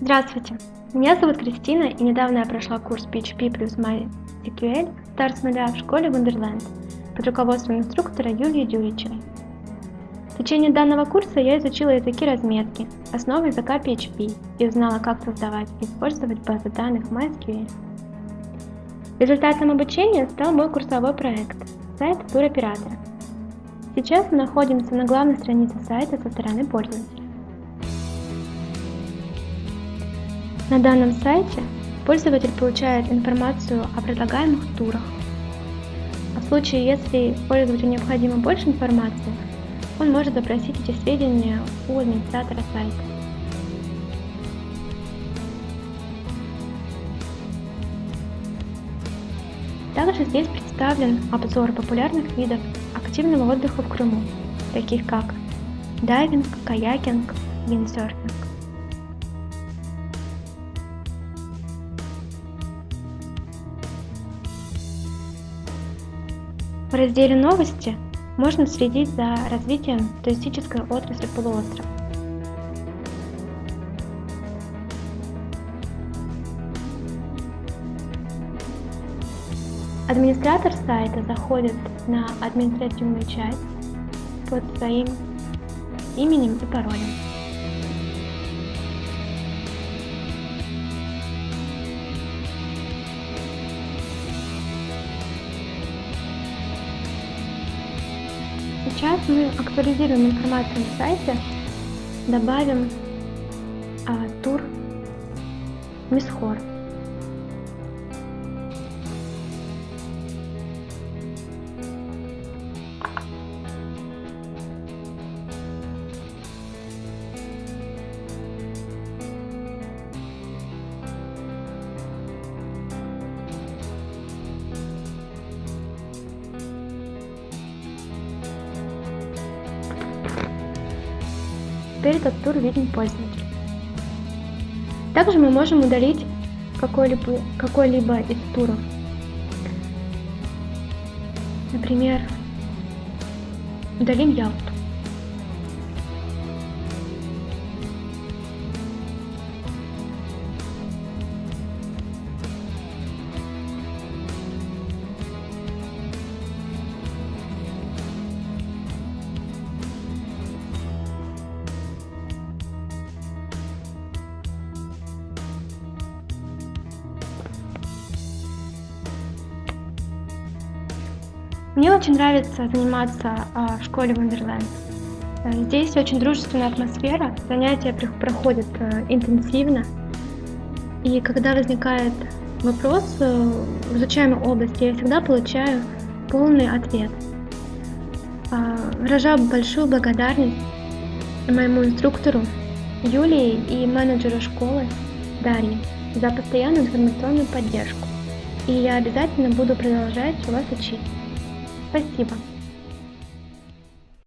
Здравствуйте, меня зовут Кристина и недавно я прошла курс PHP плюс MySQL Start с нуля в школе Wonderland под руководством инструктора Юлии Дюричевой. В течение данного курса я изучила языки разметки, основы языка PHP и узнала, как создавать и использовать базы данных MySQL. Результатом обучения стал мой курсовой проект – сайт туроператора. Сейчас мы находимся на главной странице сайта со стороны пользователя. На данном сайте пользователь получает информацию о предлагаемых турах. А в случае, если пользователю необходимо больше информации, он может запросить эти сведения у администратора сайта. Также здесь представлен обзор популярных видов активного отдыха в Крыму, таких как дайвинг, каякинг, виндсерфинг. В разделе «Новости» можно следить за развитием туристической отрасли полуострова. Администратор сайта заходит на административную часть под своим именем и паролем. Сейчас мы актуализируем информацию на сайте, добавим а, тур Мисхор. Теперь этот тур виден пользователю. Также мы можем удалить какой-либо какой из туров. Например, удалим Ялту. Мне очень нравится заниматься а, в школе Wonderland. Э, здесь очень дружественная атмосфера, занятия проходят э, интенсивно. И когда возникает вопрос э, в изучаемой области, я всегда получаю полный ответ. А, выражаю большую благодарность моему инструктору Юлии и менеджеру школы Дарье за постоянную информационную поддержку. И я обязательно буду продолжать у вас учить. Спасибо.